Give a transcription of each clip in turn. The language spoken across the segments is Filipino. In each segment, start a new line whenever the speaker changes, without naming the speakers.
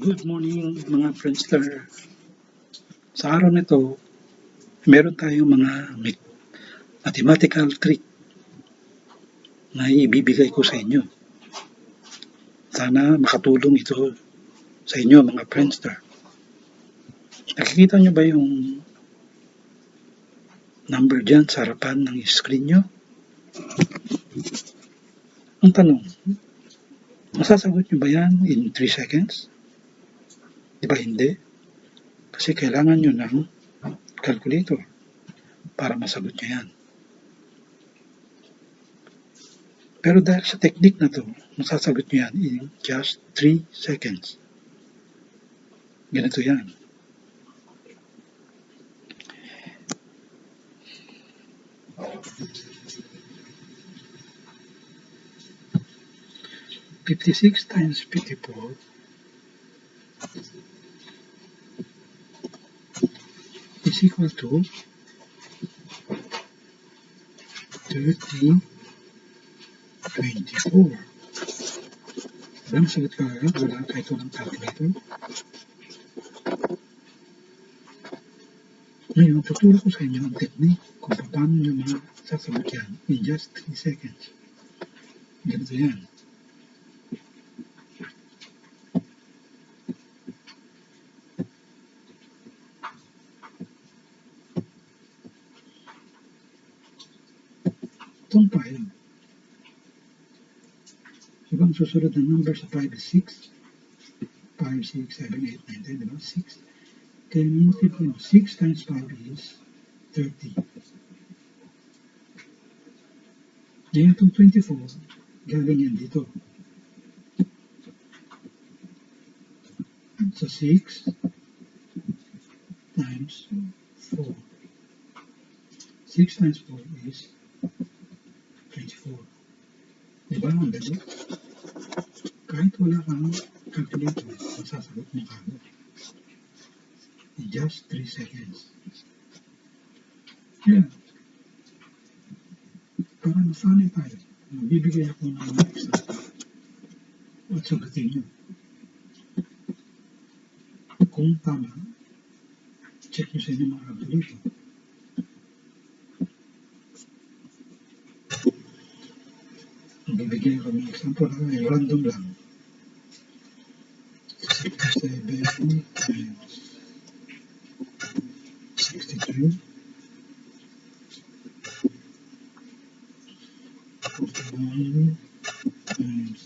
Good morning mga Friendster. Sa araw nito, meron tayong mga mathematical trick na ibibigay ko sa inyo. Sana makatulong ito sa inyo mga Friendster. Nakikita nyo ba yung number dyan sa harapan ng screen nyo? Ang tanong, masasagot nyo ba yan in 3 seconds? Di ba hindi? Kasi kailangan nyo ng calculator para masagot nyo yan. Pero dahil sa technique na to, masasagot nyo yan in just 3 seconds. Ganito yan. Fifty-six times fifty-four is equal to 30, 24. Walang sagot ka agad, wala kahit walang calculator. Ngayon, tuturo ko sa inyo ang technique kung paano nyo mga sasagot yan in just 3 seconds. Ganito yan. Itong 5. Diba ang susunod na number sa 5 is 6? 5, 6, 7, 8, 9, 10, diba? 6. Kaya multiply mo, 6 times 5 is 30. Ngayon itong 24, galing yan dito. So 6 times 4. 6 times 4 is 24. Diba ang dali? Kahit wala kang calculator, masasagot mo kagad. In just 3 seconds. Yan. Para masanay tayo, magbibigay ako ng mga extra. At sagutin nyo. Kung tama, check nyo sa inyo mga calculator. Bibigyan ko ng example na random lang. 67 times 62 41 times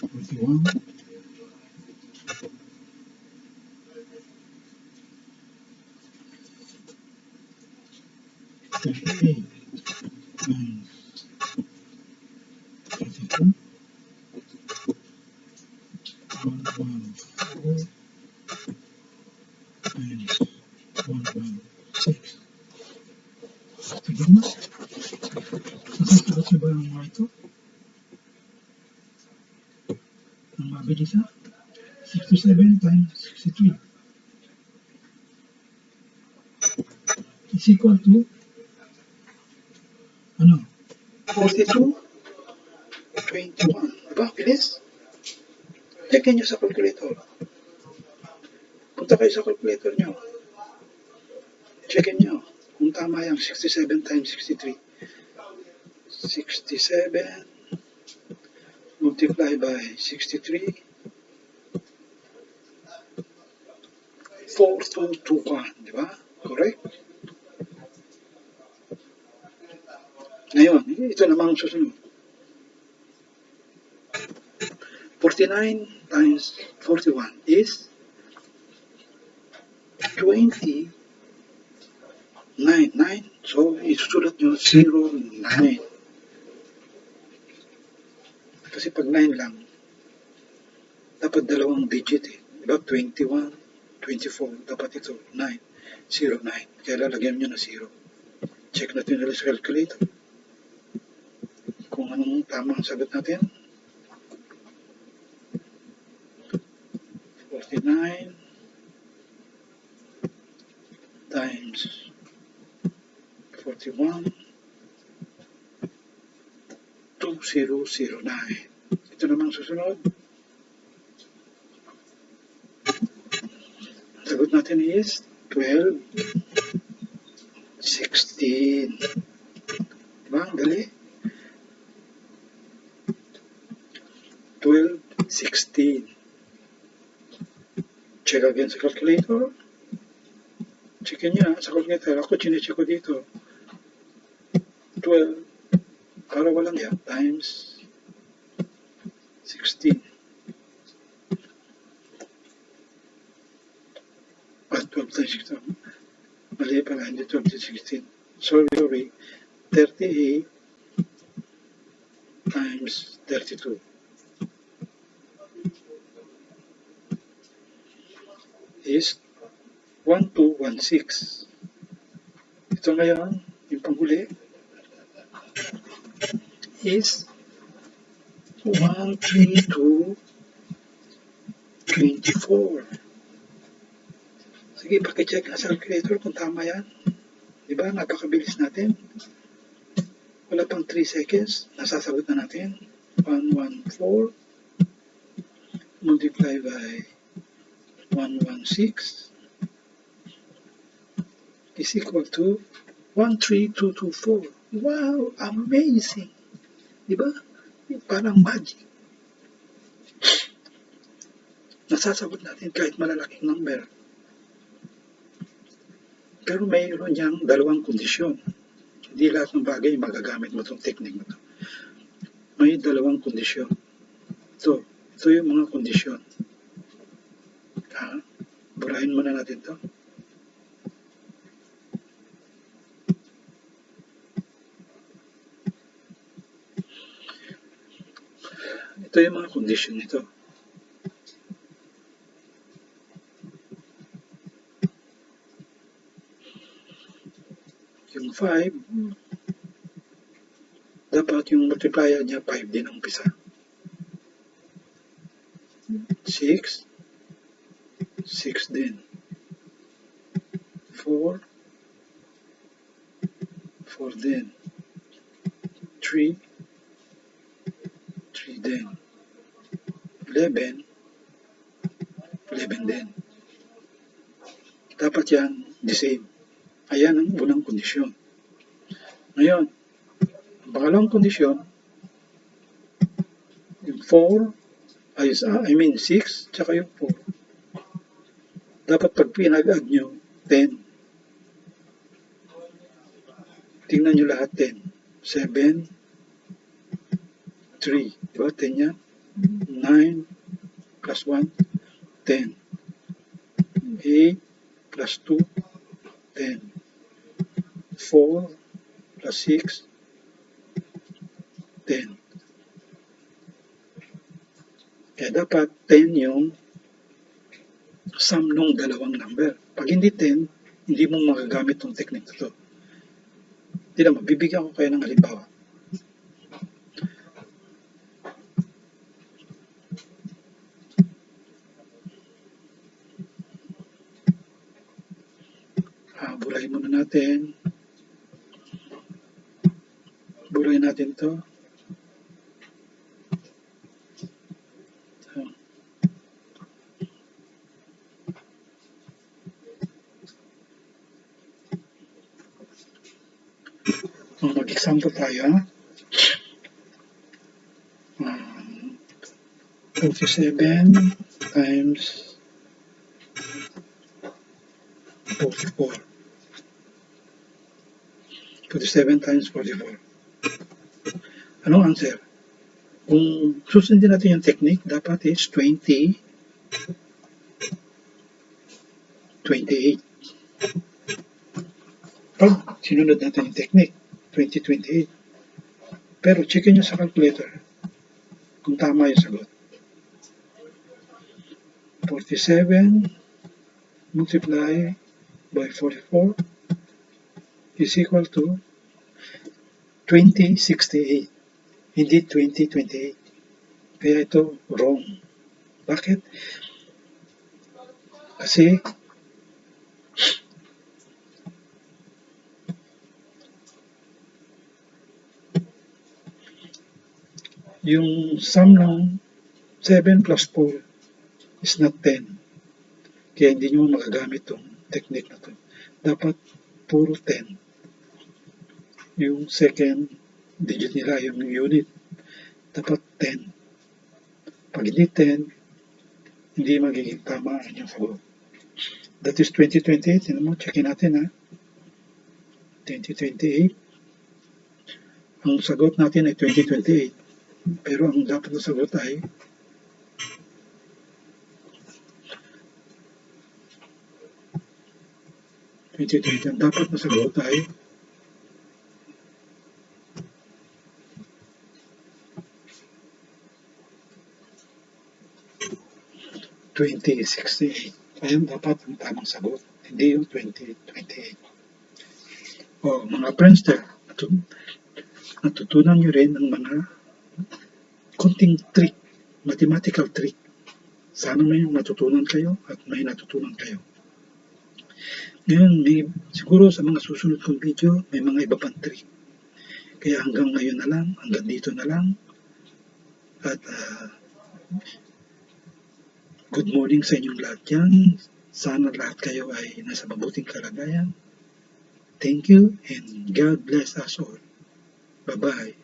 41 38 times 32 one one four times one one six. Tignan mo. Nasasagot ba ang mabilis ha? 67 times 63 is equal to ano? 42 21. Diba? Bilis. Check nyo sa calculator. Punta kayo sa calculator nyo. Check nyo kung tama yung 67 times 63. 67 multiplied by 63 4221, di ba? Correct? Ngayon, ito naman ang susunod. 49 times 41 is 20 9, 9. So, isusulat nyo 0, pag 9 lang, dapat dalawang digit eh. Diba? 21, 24. Dapat ito, 9. 0, 9. Kaya lalagyan nyo na 0. Check natin nila sa calculator. Kung anong tamang sagot natin. 49 times 41 2009. Ito namang susunod. natin is 12, 16. Diba? Ang dali. 12, 16. Check again sa calculator. Checkin niya sa calculator. Ako chinecheck ko dito. 12 para walang yan times 16. 12 times 16. Mali pala, hindi 12 times 16. Sorry, sorry. 38 times 32. is 1216. Ito ngayon, yung panghuli, is 132 24. Sige, pakicheck nga sa calculator kung tama yan. Di ba? Napakabilis natin. Wala pang 3 seconds. Nasasagot na natin. 114 multiply by 116 is equal to 13224. Wow! Amazing! Di ba? Parang magic. Nasasagot natin kahit malalaking number. Pero mayroon niyang dalawang kondisyon. Hindi lahat ng bagay magagamit mo itong technique na ito. May dalawang kondisyon. Ito, ito yung mga kondisyon. Ha? Burahin muna natin to. Ito yung mga kondisyon nito. Yung 5, dapat yung multiplier niya 5 din ang umpisa. 6, 6 din. 4, 4 din. 3, 3 din. 11, 11 din. Dapat yan the same. Ayan ang unang kondisyon. Ngayon, ang pangalawang kondisyon, yung 4, ay, ah, I mean 6, tsaka yung 4. Dapat pag pinag-add nyo, 10. Tingnan nyo lahat 10. 7, 3. Diba? 10 yan. 9 plus 1, 10. 8 plus 2, 10. 4 plus 6, 10. Kaya dapat 10 yung sum ng dalawang number. Pag hindi 10, hindi mo magagamit tong technique na to. Hindi naman, bibigyan ko kayo ng halimbawa. Ah, burahin muna natin. Burahin natin to. So. Mag-example tayo. ha? Um, 47 times 44. 47 times 44. Anong answer? Kung susundin natin yung technique, dapat is 20, 28. Pag sinunod natin yung technique, 2028. Pero checkin nyo sa calculator kung tama yung sagot. 47 multiply by 44 is equal to 2068. Hindi 2028. Kaya ito wrong. Bakit? Kasi yung sum ng 7 plus 4 is not 10. Kaya hindi nyo magagamit tong technique na to. Dapat puro 10. Yung second digit nila, yung unit, dapat 10. Pag hindi 10, hindi magiging tama ang inyong sagot. That is 2028. Tignan mo, checkin natin ha. 2028. Ang sagot natin ay 2028. Pero ang dapat na sagot ay twenty twenty. Ang dapat na sagot ay twenty sixty-eight. Ayan dapat ang tamang sagot. Hindi yung 2028. O, mga friendster, natu- natutunan nyo rin ng mga konting trick, mathematical trick. Sana may matutunan kayo at may natutunan kayo. Ngayon, may, siguro sa mga susunod kong video, may mga iba pang trick. Kaya hanggang ngayon na lang, hanggang dito na lang. At ah, good morning sa inyong lahat yan. Sana lahat kayo ay nasa mabuting kalagayan. Thank you and God bless us all. Bye-bye.